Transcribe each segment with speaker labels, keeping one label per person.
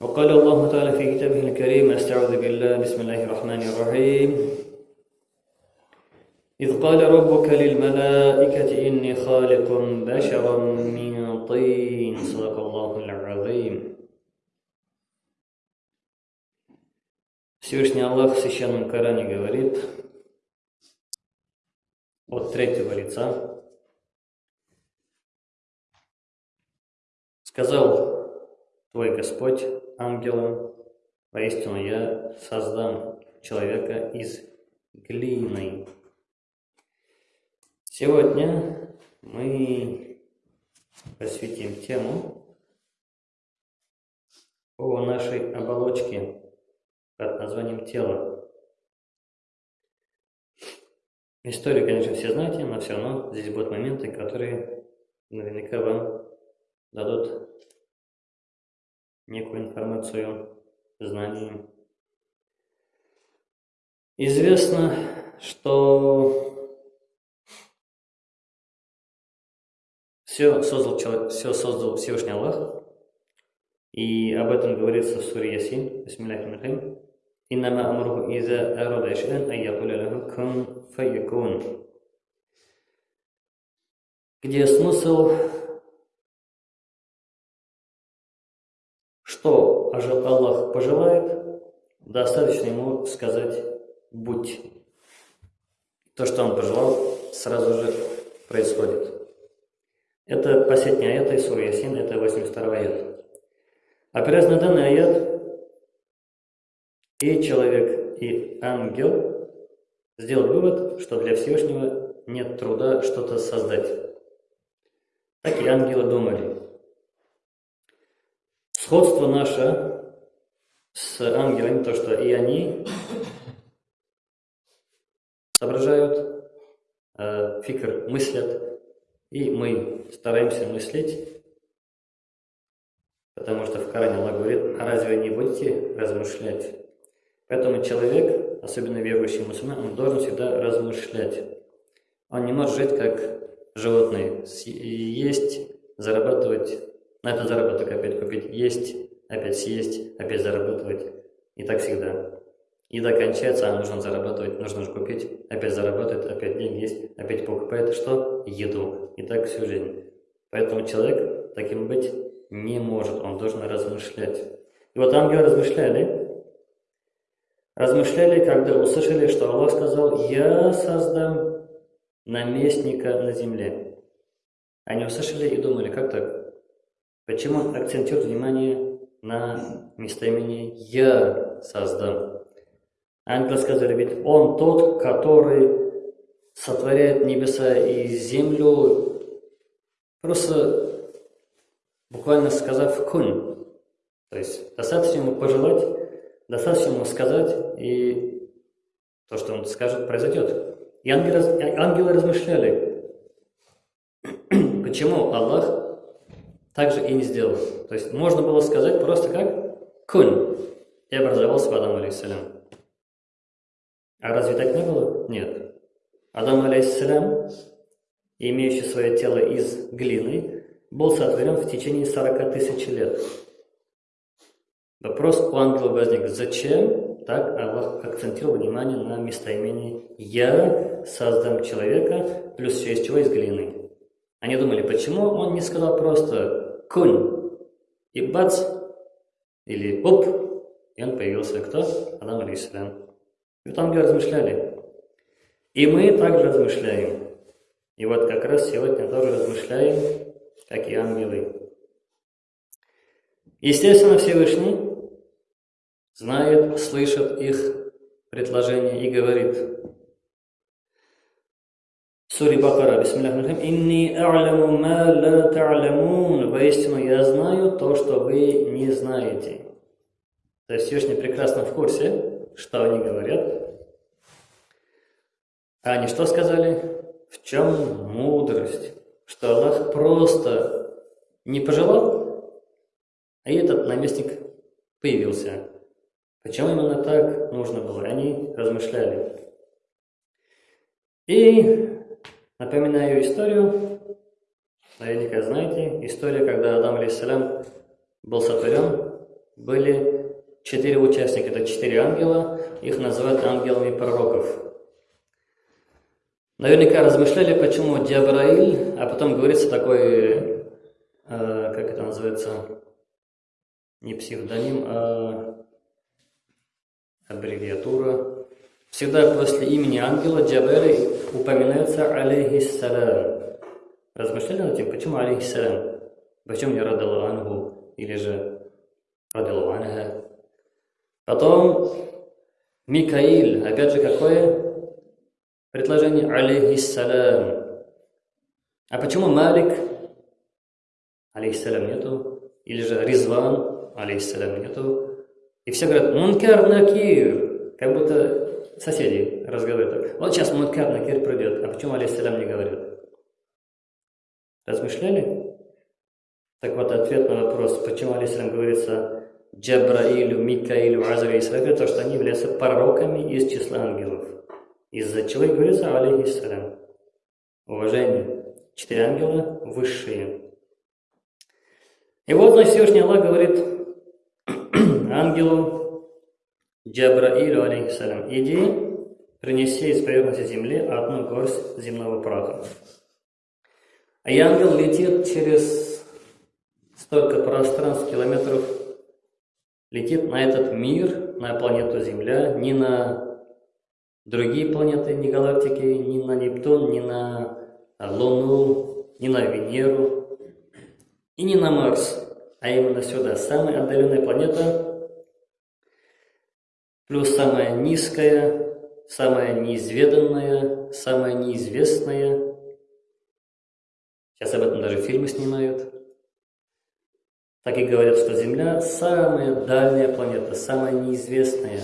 Speaker 1: وقال الله تعالى في كتابه الكريم استعوذ بالله بسم الله الرحمن الرحيم إذ قال ربك للملائكة إني خالق بشرا من طين صدق الله العظيم Всевышний Аллах в Священном Коране говорит от третьего лица. Сказал твой Господь ангелам, поистину я создам человека из глины. Сегодня мы посвятим тему о нашей оболочке под названием тело. Историю, конечно, все знаете, но все равно здесь будут моменты, которые наверняка вам дадут некую информацию, знания. Известно, что все создал, человек, все создал Всевышний Аллах, и об этом говорится в суре Ясин, Бисмиллахи Иннама амруху иза арада ишан айякуля лаху кун файякун. Где смысл Аллах пожелает, достаточно ему сказать «будь». То, что он пожелал, сразу же происходит. Это последний аят из Суры Ясин, это 82 аят. Опираясь на данный аят, и человек, и ангел сделал вывод, что для Всевышнего нет труда что-то создать. Так и ангелы думали. Сходство наше с ангелами, то, что и они соображают, э, фикр мыслят, и мы стараемся мыслить, потому что в Коране Аллах говорит, а разве не будете размышлять? Поэтому человек, особенно верующий мусульман, он должен всегда размышлять. Он не может жить как животные. Есть, зарабатывать, на это заработок опять купить, есть, опять съесть, опять зарабатывать. И так всегда. Еда кончается, а нужно зарабатывать, нужно же купить, опять зарабатывать, опять деньги есть, опять покупает что? Еду. И так всю жизнь. Поэтому человек таким быть не может, он должен размышлять. И вот ангелы размышляли, размышляли, когда услышали, что Аллах сказал, «Я создам наместника на земле». Они услышали и думали, как так? Почему акцентируют внимание на местоимении «Я создам»? Ангелы сказали, ведь Он тот, который сотворяет небеса и землю, просто буквально сказав «кун». То есть достаточно ему пожелать, достаточно ему сказать, и то, что он скажет, произойдет. И ангелы, ангелы размышляли, почему Аллах также и не сделал. То есть можно было сказать просто как «кунь» и образовался Адам алейхиссалям. А разве так не было? Нет. Адам алейхиссалям, имеющий свое тело из глины, был сотворен в течение 40 тысяч лет. Вопрос у ангела возник, зачем так Аллах акцентировал внимание на местоимении «Я создам человека» плюс все из чего из глины. Они думали, почему он не сказал просто «кунь» и бац, или «оп», и он появился кто? Адам алейсалям. И вот ангелы размышляли. И мы также размышляем. И вот как раз сегодня тоже размышляем, как и ангелы. Естественно, Всевышний знает, слышит их предложение и говорит. Сури Бакара, бисмиллахиррахманиррахим, «Инни а'ламу ма ла та'ламун». Воистину, я знаю то, что вы не знаете. То есть Всевышний прекрасно в курсе, что они говорят. А они что сказали? В чем мудрость? Что Аллах просто не пожелал, а этот наместник появился. Почему именно так нужно было? Они размышляли. И напоминаю историю, наверняка знаете, история, когда Адам алейсалям был сотворен, были четыре участника, это четыре ангела, их называют ангелами пророков. Наверняка размышляли, почему Джабраиль, а потом говорится такой, э, как это называется, не псевдоним, а аббревиатура. Всегда после имени ангела Джабраиль упоминается алейхиссалям. Размышляли над тем, почему алейхиссалям? Почему не ангу или же радаллаху анха? Потом Микаиль, опять же, какое предложение? Алейхиссалям. А почему Малик? Алейхиссалям нету. Или же Ризван? Алейхиссалям нету. И все говорят, Мункар Накир. Как будто соседи разговаривают. Вот сейчас Мункар Накир придет. А почему алейхиссалям не говорят? Размышляли? Так вот, ответ на вопрос, почему алейхиссалям говорится Джабраилю, Микаилю, Азару и Исрафилю, то, что они являются пророками из числа ангелов. Из-за чего и говорится алейхиссалям. Уважение. Четыре ангела высшие. И вот, значит, Всевышний Аллах говорит ангелу Джабраилю, алейхиссалям, иди, принеси из поверхности земли одну горсть земного праха. А ангел летит через столько пространств, километров летит на этот мир, на планету Земля, не на другие планеты, не галактики, не на Нептун, не на Луну, не на Венеру и не на Марс, а именно сюда. Самая отдаленная планета, плюс самая низкая, самая неизведанная, самая неизвестная. Сейчас об этом даже фильмы снимают. Так и говорят, что Земля самая дальняя планета, самая неизвестная.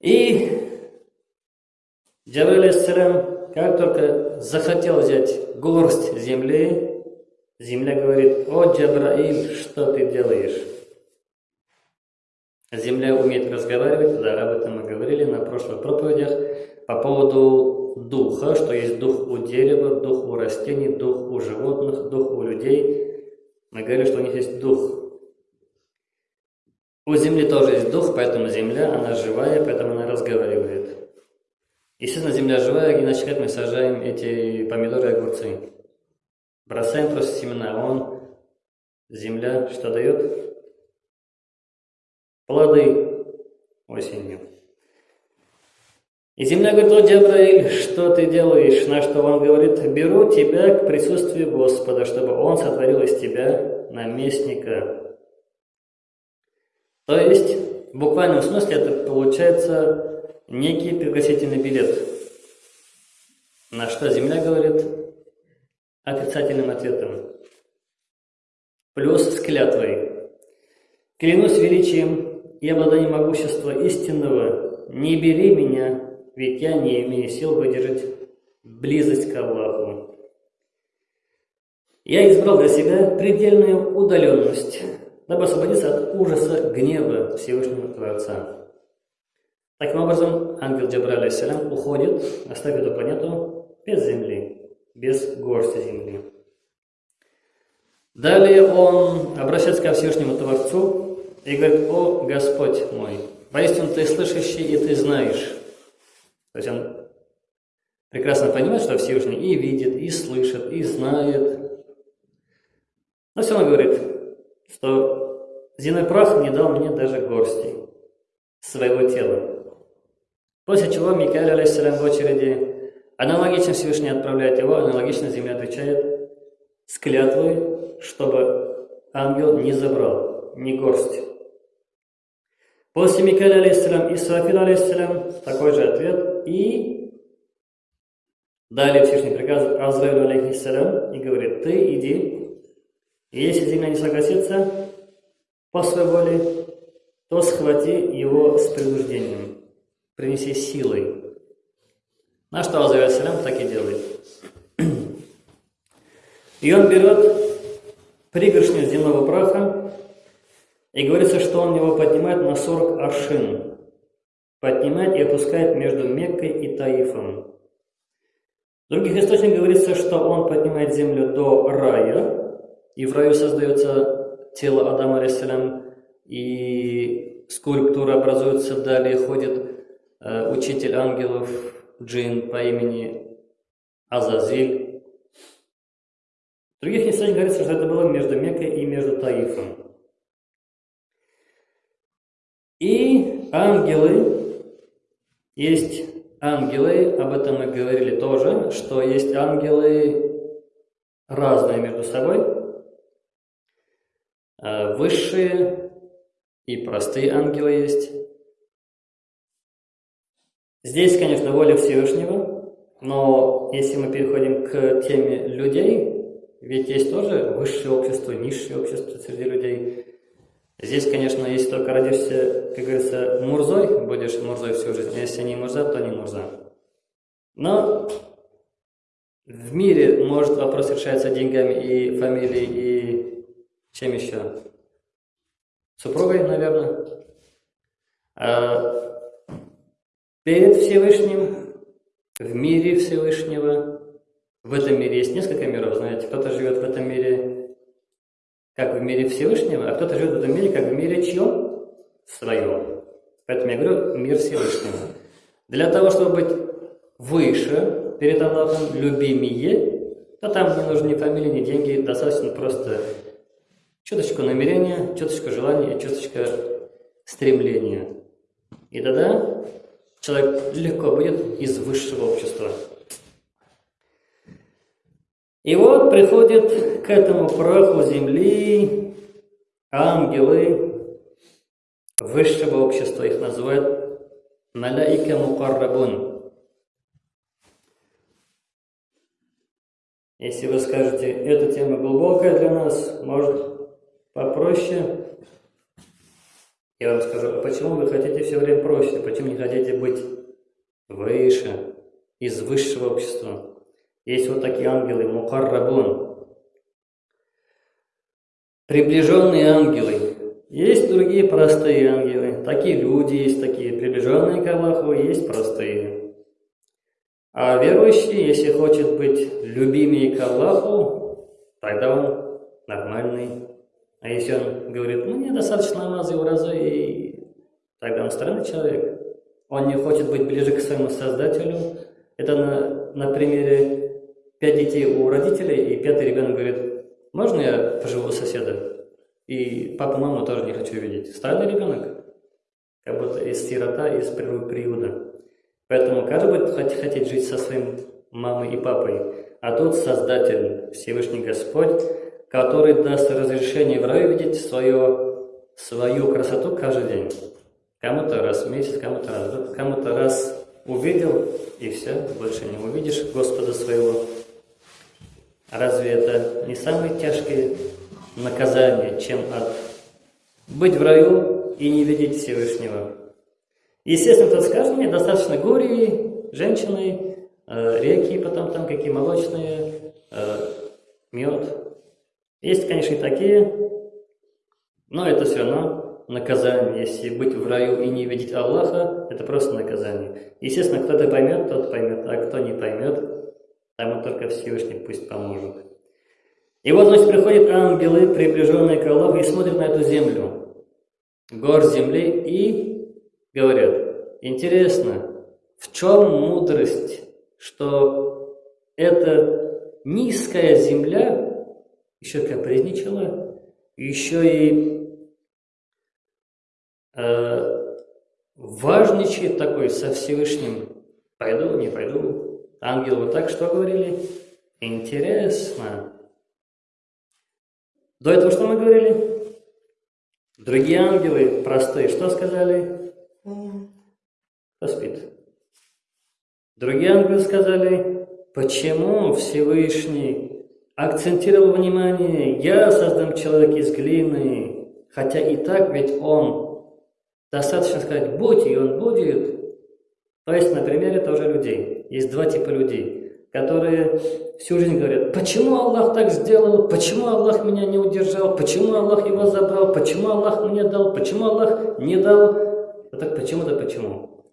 Speaker 1: И Джабриль Ассалям, как только захотел взять горсть земли, земля говорит, о, Джабраиль, что ты делаешь? Земля умеет разговаривать, да, об этом мы говорили на прошлых проповедях, по поводу духа, что есть дух у дерева, дух у растений, дух у животных, дух у людей – мы говорили, что у них есть дух. У земли тоже есть дух, поэтому земля, она живая, поэтому она разговаривает. Естественно, земля живая, иначе как мы сажаем эти помидоры и огурцы? Бросаем просто семена, он, земля, что дает? Плоды осенью. И земля говорит, о, Джабраиль, что ты делаешь? На что он говорит, беру тебя к присутствию Господа, чтобы он сотворил из тебя наместника. То есть, в буквальном смысле это получается некий пригласительный билет. На что земля говорит отрицательным ответом. Плюс с клятвой. Клянусь величием и обладанием могущества истинного, не бери меня ведь я не имею сил выдержать близость к Аллаху. Я избрал для себя предельную удаленность, дабы освободиться от ужаса гнева Всевышнего Творца. Таким образом, ангел Джабраль Ассалям уходит, оставив эту планету без земли, без горсти земли. Далее он обращается ко Всевышнему Творцу и говорит, «О Господь мой, воистину Ты слышащий и Ты знаешь, то есть он прекрасно понимает, что Всевышний и видит, и слышит, и знает. Но все равно говорит, что земной прах не дал мне даже горсти своего тела. После чего Микаэль, алейхиссалям, в очереди аналогично Всевышний отправляет его, аналогично земля отвечает с клятвой, чтобы ангел не забрал ни горсть. После Микаэля, алейхиссалям, и Сафира, алейхиссалям, такой же ответ – и далее Всевышний приказывает Азраилу алейхиссалям и говорит, ты иди, и если земля не согласится по своей воле, то схвати его с принуждением, принеси силой. На что Азраиль алейхиссалям так и делает. И он берет пригоршню земного праха, и говорится, что он его поднимает на 40 аршин поднимает и опускает между Меккой и Таифом. В других источниках говорится, что он поднимает землю до рая, и в раю создается тело Адама, алейсалям, и скульптура образуется, далее ходит э, учитель ангелов джин по имени Азазиль. В других источниках говорится, что это было между Меккой и между Таифом. И ангелы, есть ангелы, об этом мы говорили тоже, что есть ангелы разные между собой, э, высшие и простые ангелы есть. Здесь, конечно, воля Всевышнего, но если мы переходим к теме людей, ведь есть тоже высшее общество, низшее общество среди людей. Здесь, конечно, если только родишься, как говорится, мурзой, будешь мурзой всю жизнь, а если не мурза, то не мурза. Но в мире может вопрос решается деньгами и фамилией, и чем еще? Супругой, наверное. А перед Всевышним, в мире Всевышнего, в этом мире есть несколько миров, знаете, кто-то живет в этом мире как в мире Всевышнего, а кто-то живет в этом мире, как в мире чьем? Своем. Поэтому я говорю мир Всевышнего. Для того, чтобы быть выше перед Аллахом, любимее, то там не нужны ни фамилии, ни деньги, достаточно просто чуточку намерения, чуточку желания и чуточка стремления. И тогда человек легко будет из высшего общества. И вот приходит к этому праху земли ангелы высшего общества, их называют маляика мукаррабун. Если вы скажете, эта тема глубокая для нас, может попроще, я вам скажу, почему вы хотите все время проще, почему не хотите быть выше, из высшего общества? Есть вот такие ангелы, мукаррабун. Приближенные ангелы. Есть другие простые ангелы. Такие люди есть такие, приближенные к Аллаху, есть простые. А верующий, если хочет быть любимее к Аллаху, тогда он нормальный. А если он говорит, ну мне достаточно и уразы, и тогда он странный человек. Он не хочет быть ближе к своему Создателю. Это на, на примере пять детей у родителей, и пятый ребенок говорит, можно я поживу у соседа? И папу, маму тоже не хочу видеть. Странный ребенок, как будто из сирота, из приюта. Поэтому каждый будет хотеть жить со своим мамой и папой. А тут Создатель, Всевышний Господь, который даст разрешение в раю видеть свое, свою красоту каждый день. Кому-то раз в месяц, кому-то раз кому-то раз увидел, и все, больше не увидишь Господа своего. Разве это не самое тяжкое наказание, чем от быть в раю и не видеть Всевышнего? Естественно, кто скажет, мне достаточно гурии, женщины, э, реки, потом там какие молочные, э, мед. Есть, конечно, и такие, но это все равно наказание. Если быть в раю и не видеть Аллаха, это просто наказание. Естественно, кто-то поймет, тот поймет, а кто не поймет, Тому только Всевышний пусть поможет. И вот, значит, приходят ангелы, приближенные к Аллаху, и смотрят на эту землю, гор земли, и говорят, интересно, в чем мудрость, что эта низкая земля еще капризничала, еще и э, важничает такой со Всевышним, пойду, не пойду, Ангелы вот так что говорили? Интересно. До этого что мы говорили? Другие ангелы простые что сказали? Кто спит? Другие ангелы сказали, почему Всевышний акцентировал внимание, я создам человека из глины, хотя и так ведь он, достаточно сказать, будь, и он будет. То есть на примере тоже людей. Есть два типа людей, которые всю жизнь говорят, почему Аллах так сделал, почему Аллах меня не удержал, почему Аллах его забрал, почему Аллах мне дал, почему Аллах не дал. А так почему-то почему.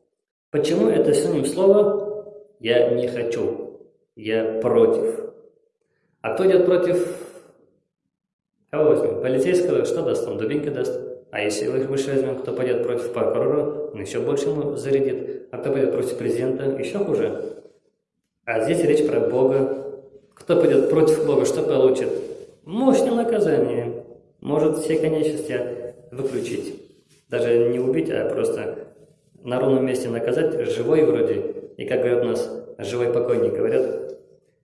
Speaker 1: Почему это синоним слова «я не хочу», «я против». А кто идет против Кого возьмем? Полицейского, что даст? Он дубинки даст. А если выше возьмем, кто пойдет против прокурора, он еще больше ему зарядит. А кто пойдет против президента, еще хуже. А здесь речь про Бога. Кто пойдет против Бога, что получит? Мощное наказание. Может все конечности выключить. Даже не убить, а просто на ровном месте наказать, живой вроде. И как говорят у нас, живой покойник говорят.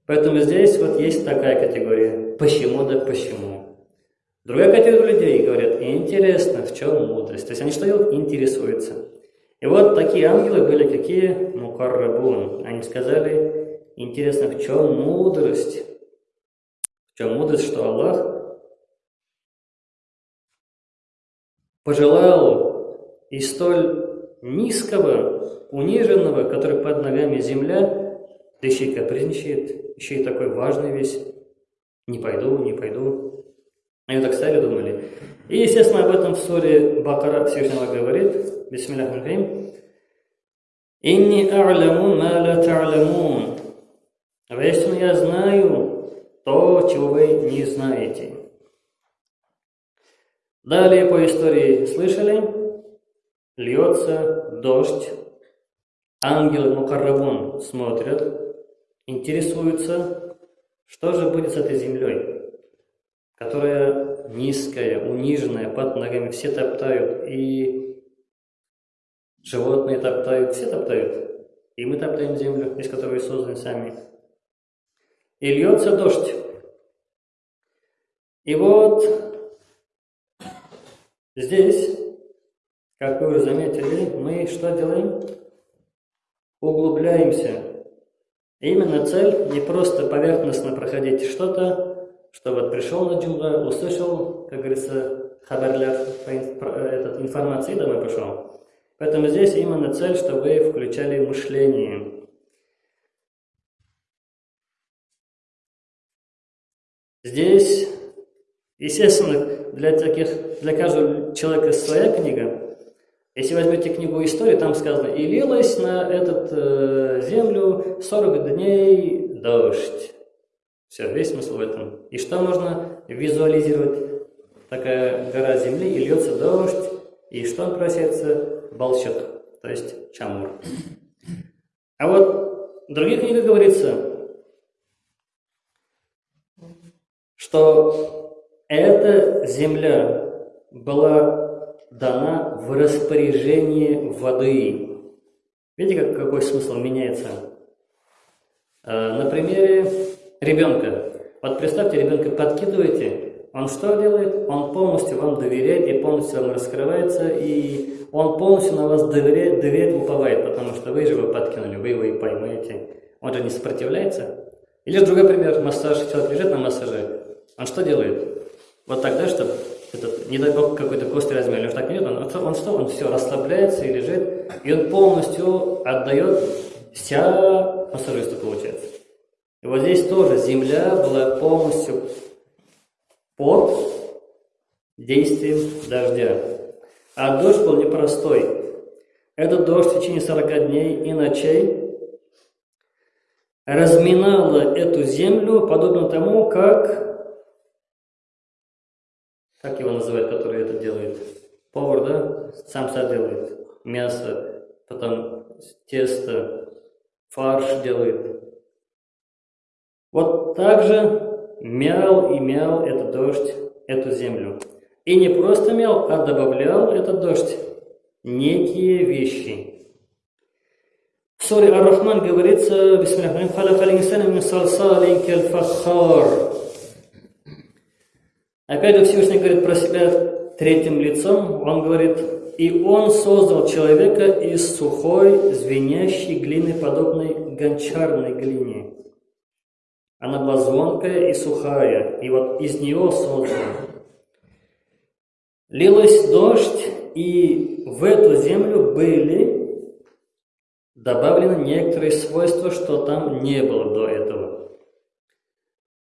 Speaker 1: Поэтому здесь вот есть такая категория. Почему да почему? Другая категория людей говорят, интересно, в чем мудрость. То есть они что делают? Интересуются. И вот такие ангелы были какие? Мукаррабун. Они сказали, интересно, в чем мудрость? В чем мудрость, что Аллах пожелал и столь низкого, униженного, который под ногами земля, да еще и капризничает, еще и такой важный весь, не пойду, не пойду. Они так стали, думали. И, естественно, об этом в суре Бакара Всевышний говорит, Бисмиллах Мухаим, «Инни а'ляму ма ла та'лямун». Воистину я знаю то, чего вы не знаете. Далее по истории слышали, льется дождь, ангелы Мукаррабун смотрят, интересуются, что же будет с этой землей, которая низкая, униженная, под ногами все топтают, и животные топтают, все топтают, и мы топтаем землю, из которой созданы сами. И льется дождь. И вот Здесь, как вы уже заметили, мы что делаем? Углубляемся. Именно цель не просто поверхностно проходить что-то, что вот пришел на джунгла, услышал, как говорится, хабарляр, этот, информации, домой пошел. Поэтому здесь именно цель, чтобы вы включали мышление. Здесь, естественно, для, таких, для каждого человека своя книга. Если возьмете книгу истории, там сказано, и лилась на эту э, землю 40 дней дождь. Все, весь смысл в этом. И что можно визуализировать? Такая гора земли, и льется дождь, и что превращается? Балчок, то есть чамур. А вот в других книгах говорится, что эта земля была дана в распоряжение воды. Видите, как, какой смысл меняется? А, на примере ребенка. Вот представьте, ребенка подкидываете, он что делает? Он полностью вам доверяет и полностью вам раскрывается, и он полностью на вас доверяет, доверяет уповает, потому что вы же его подкинули, вы его и поймаете. Он же не сопротивляется. Или другой пример, массаж, человек лежит на массаже, он что делает? Вот тогда, чтобы этот, не дай бог, какой-то кости размер, или так нет, он, он что, он все расслабляется и лежит, и он полностью отдает вся пассажирство получается. И вот здесь тоже земля была полностью под действием дождя. А дождь был непростой. Этот дождь в течение 40 дней и ночей разминала эту землю, подобно тому, как как его называют, который это делает? Повар, да? Сам все делает. Мясо, потом тесто, фарш делает. Вот так же мял и мял этот дождь, эту землю. И не просто мял, а добавлял этот дождь некие вещи. В суре Ар-Рахман говорится, Опять же Всевышний говорит про себя третьим лицом. Он говорит, «И Он создал человека из сухой, звенящей глины, подобной гончарной глине. Она была звонкая и сухая, и вот из нее создал. Лилась дождь, и в эту землю были добавлены некоторые свойства, что там не было до этого.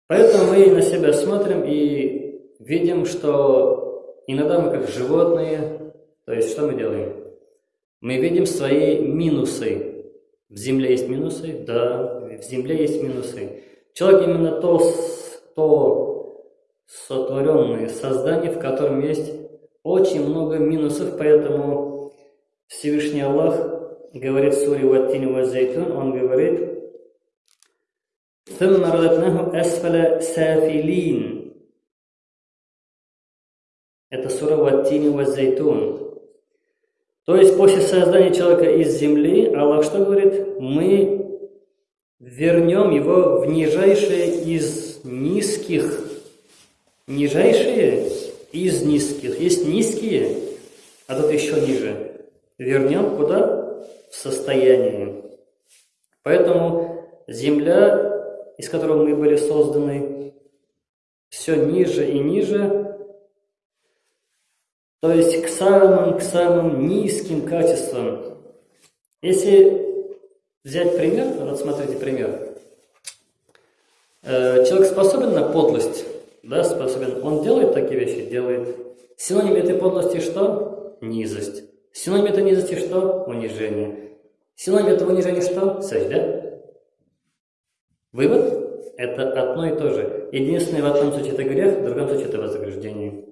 Speaker 1: Поэтому мы на себя смотрим и видим, что иногда мы как животные, то есть что мы делаем? Мы видим свои минусы. В земле есть минусы? Да, в земле есть минусы. Человек именно то, то сотворенное создание, в котором есть очень много минусов, поэтому Всевышний Аллах говорит в суре Ваттини Вазайтун, он говорит, ثم رددناه أسفل سافلين Это сура Ваттини Вазайтун. То есть после создания человека из земли, Аллах что говорит? Мы вернем его в нижайшее из низких. Нижайшие из низких. Есть низкие, а тут еще ниже. Вернем куда? В состояние. Поэтому земля из которого мы были созданы, все ниже и ниже, то есть к самым, к самым низким качествам. Если взять пример, вот смотрите пример. Э, человек способен на подлость, да, способен. Он делает такие вещи, делает. Синоним этой подлости что? Низость. Синоним этой низости что? Унижение. Синоним этого унижения что? Сажда. Вывод – это одно и то же. Единственное, в одном случае это грех, в другом случае это вознаграждение.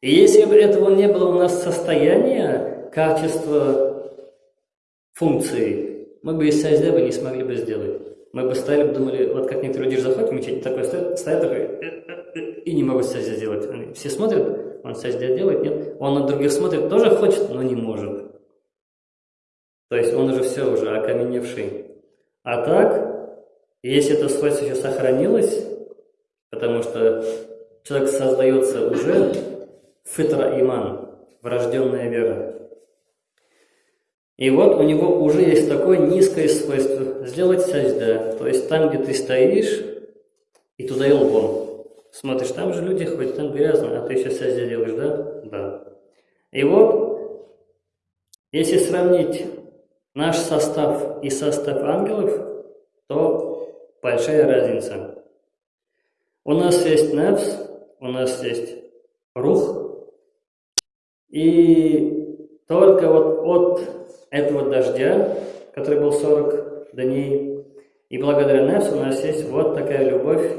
Speaker 1: И если бы этого не было у нас состояния, качества, функции, мы бы из сазда бы не смогли бы сделать. Мы бы стояли думали, вот как некоторые люди заходят в мечеть, такой стоят, стоят такой, э, э, э, и не могут сазда сделать. Они все смотрят, он сазда делает, нет? Он на других смотрит, тоже хочет, но не может. То есть он уже все, уже окаменевший. А так, если это свойство еще сохранилось, потому что человек создается уже фитра иман, врожденная вера. И вот у него уже есть такое низкое свойство сделать сажда. То есть там, где ты стоишь, и туда и лбом. Смотришь, там же люди ходят, там грязно, а ты еще сажда делаешь, да? Да. И вот, если сравнить наш состав и состав ангелов, то большая разница. У нас есть нефс, у нас есть рух, и только вот от этого дождя, который был 40 дней, и благодаря нефсу у нас есть вот такая любовь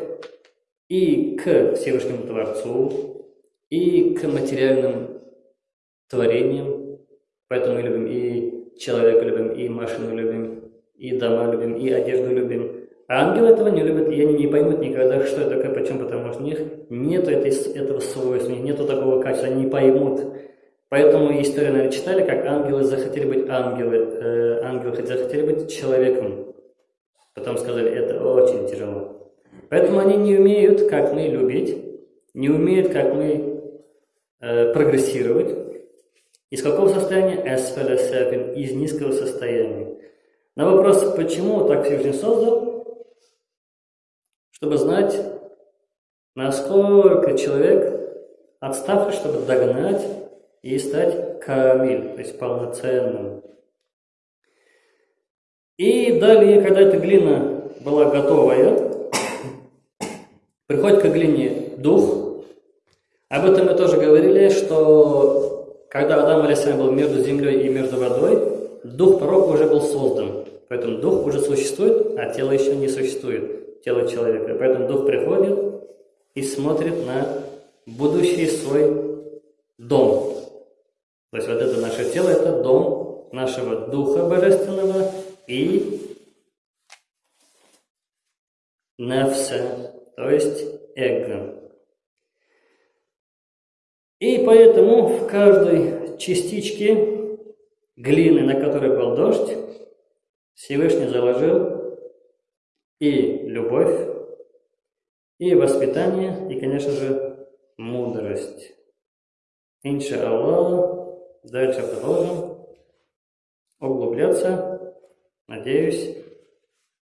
Speaker 1: и к Всевышнему Творцу, и к материальным творениям. Поэтому мы любим и человека любим, и машину любим, и дома любим, и одежду любим. А ангелы этого не любят, и они не поймут никогда, что это такое, почему, потому что у них нет этой, этого свойства, у нет такого качества, они не поймут. Поэтому историю, наверное, читали, как ангелы захотели быть ангелы, э, ангелы захотели быть человеком. Потом сказали, это очень тяжело. Поэтому они не умеют, как мы, любить, не умеют, как мы, э, прогрессировать. Из какого состояния? Из низкого состояния. На вопрос, почему так Всевышний создал, чтобы знать, насколько человек отставший, чтобы догнать и стать камиль, то есть полноценным. И далее, когда эта глина была готовая, приходит к глине дух. Об этом мы тоже говорили, что когда Адам Алисам был между землей и между водой, дух пророка уже был создан. Поэтому дух уже существует, а тело еще не существует тело человека. Поэтому дух приходит и смотрит на будущий свой дом. То есть вот это наше тело, это дом нашего Духа Божественного и нефса, то есть эго. И поэтому в каждой частичке глины, на которой был дождь, Всевышний заложил и любовь, и воспитание, и, конечно же, мудрость. Инша Аллах, дальше продолжим углубляться. Надеюсь,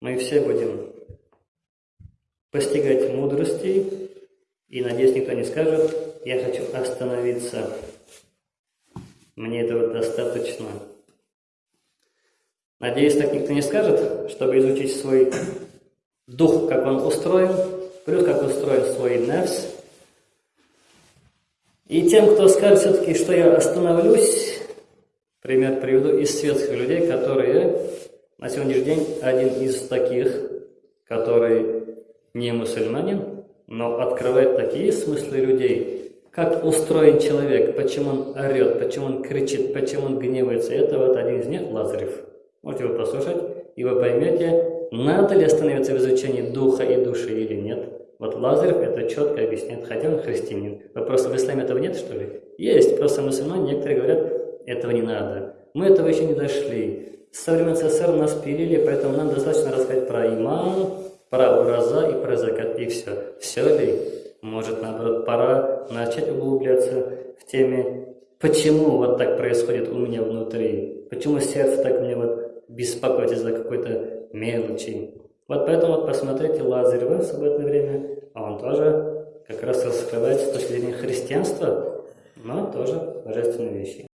Speaker 1: мы все будем постигать мудрости, и, надеюсь, никто не скажет, я хочу остановиться. Мне этого достаточно. Надеюсь, так никто не скажет, чтобы изучить свой дух, как он устроен, плюс как устроен свой нефс. И тем, кто скажет все-таки, что я остановлюсь, пример приведу из светских людей, которые на сегодняшний день один из таких, который не мусульманин, но открывает такие смыслы людей, как устроен человек, почему он орет, почему он кричит, почему он гневается. Это вот один из них Лазарев. Можете его послушать, и вы поймете, надо ли остановиться в изучении духа и души или нет. Вот Лазарев это четко объясняет, хотя он христианин. Вопрос, в исламе этого нет, что ли? Есть, просто мусульмане некоторые говорят, этого не надо. Мы этого еще не дошли. Со времен СССР нас пилили, поэтому нам достаточно рассказать про иман, про ураза и про закат, и все. Все ли? Может, наоборот, пора начать углубляться в теме, почему вот так происходит у меня внутри, почему сердце так мне вот беспокоит из-за какой-то мелочи. Вот поэтому вот посмотрите Лазарева в свободное время, а он тоже как раз раскрывает с точки зрения христианства, но тоже божественные вещи.